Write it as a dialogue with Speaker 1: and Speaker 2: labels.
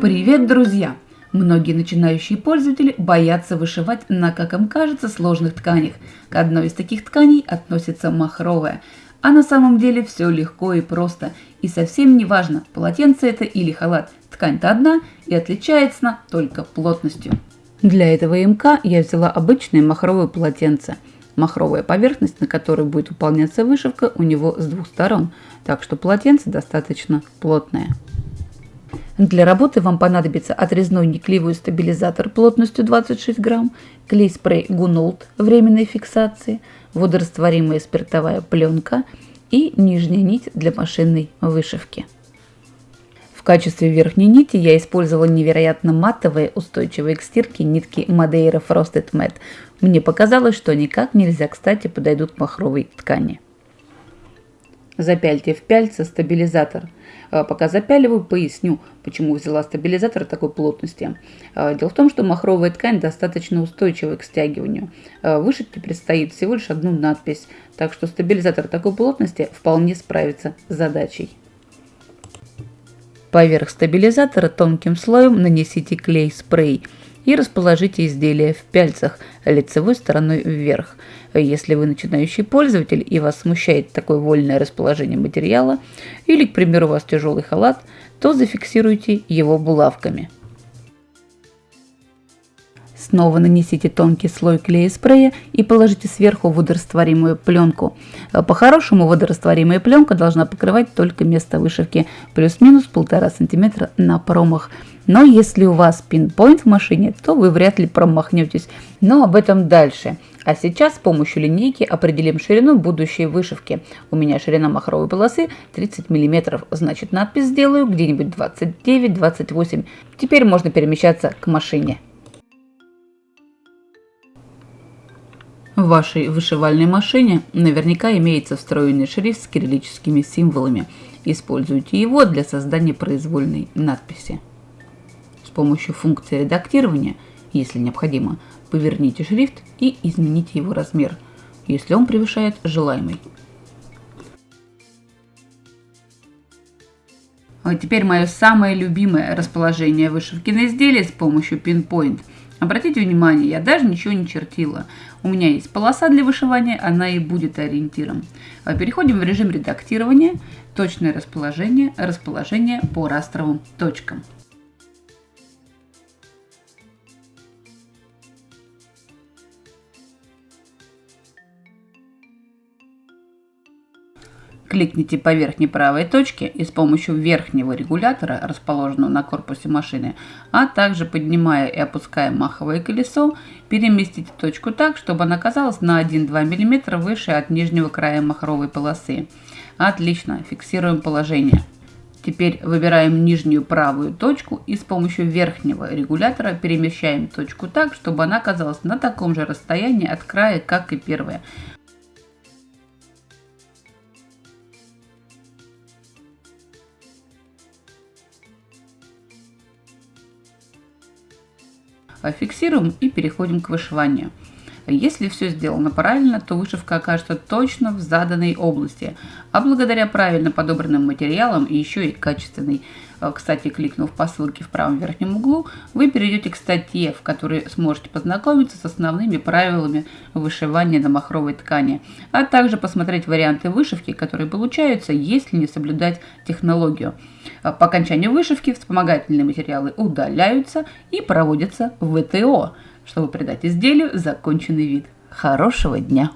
Speaker 1: Привет, друзья! Многие начинающие пользователи боятся вышивать на, как им кажется, сложных тканях. К одной из таких тканей относится махровая. А на самом деле все легко и просто. И совсем не важно, полотенце это или халат. Ткань-то одна и отличается она только плотностью. Для этого МК я взяла обычное махровое полотенце. Махровая поверхность, на которой будет выполняться вышивка, у него с двух сторон, так что полотенце достаточно плотное. Для работы вам понадобится отрезной неклеевый стабилизатор плотностью 26 грамм, клей-спрей Гунолд временной фиксации, водорастворимая спиртовая пленка и нижняя нить для машинной вышивки. В качестве верхней нити я использовала невероятно матовые, устойчивые к стирке нитки Madeira Frosted Matte. Мне показалось, что никак нельзя кстати подойдут к махровой ткани. Запяльте в пяльце стабилизатор. А, пока запяливаю, поясню, почему взяла стабилизатор такой плотности. А, дело в том, что махровая ткань достаточно устойчивая к стягиванию. А, вышивке предстоит всего лишь одну надпись, так что стабилизатор такой плотности вполне справится с задачей. Поверх стабилизатора тонким слоем нанесите клей-спрей – и расположите изделие в пяльцах лицевой стороной вверх. Если вы начинающий пользователь и вас смущает такое вольное расположение материала, или, к примеру, у вас тяжелый халат, то зафиксируйте его булавками. Снова нанесите тонкий слой клея-спрея и положите сверху водорастворимую пленку. По-хорошему водорастворимая пленка должна покрывать только место вышивки плюс-минус 1,5 см на промах. Но если у вас пинпоинт в машине, то вы вряд ли промахнетесь. Но об этом дальше. А сейчас с помощью линейки определим ширину будущей вышивки. У меня ширина махровой полосы 30 мм, значит надпись сделаю где-нибудь 29-28. Теперь можно перемещаться к машине. В вашей вышивальной машине наверняка имеется встроенный шрифт с кириллическими символами. Используйте его для создания произвольной надписи. С помощью функции редактирования, если необходимо, поверните шрифт и измените его размер, если он превышает желаемый. А теперь мое самое любимое расположение вышивки на изделии с помощью Pinpoint. Обратите внимание, я даже ничего не чертила. У меня есть полоса для вышивания, она и будет ориентиром. А переходим в режим редактирования, точное расположение, расположение по растровым точкам. Кликните по верхней правой точке и с помощью верхнего регулятора, расположенного на корпусе машины, а также поднимая и опуская маховое колесо, переместите точку так, чтобы она оказалась на 1-2 мм выше от нижнего края махровой полосы. Отлично, фиксируем положение. Теперь выбираем нижнюю правую точку и с помощью верхнего регулятора перемещаем точку так, чтобы она оказалась на таком же расстоянии от края, как и первая. Фиксируем и переходим к вышиванию. Если все сделано правильно, то вышивка окажется точно в заданной области, а благодаря правильно подобранным материалам и еще и качественной Э, кстати, кликнув по ссылке в правом верхнем углу, вы перейдете к статье, в которой сможете познакомиться с основными правилами вышивания на махровой ткани, а также посмотреть варианты вышивки, которые получаются, если не соблюдать технологию. Э, по окончанию вышивки вспомогательные материалы удаляются и проводятся в ВТО, чтобы придать изделию законченный вид. Хорошего дня!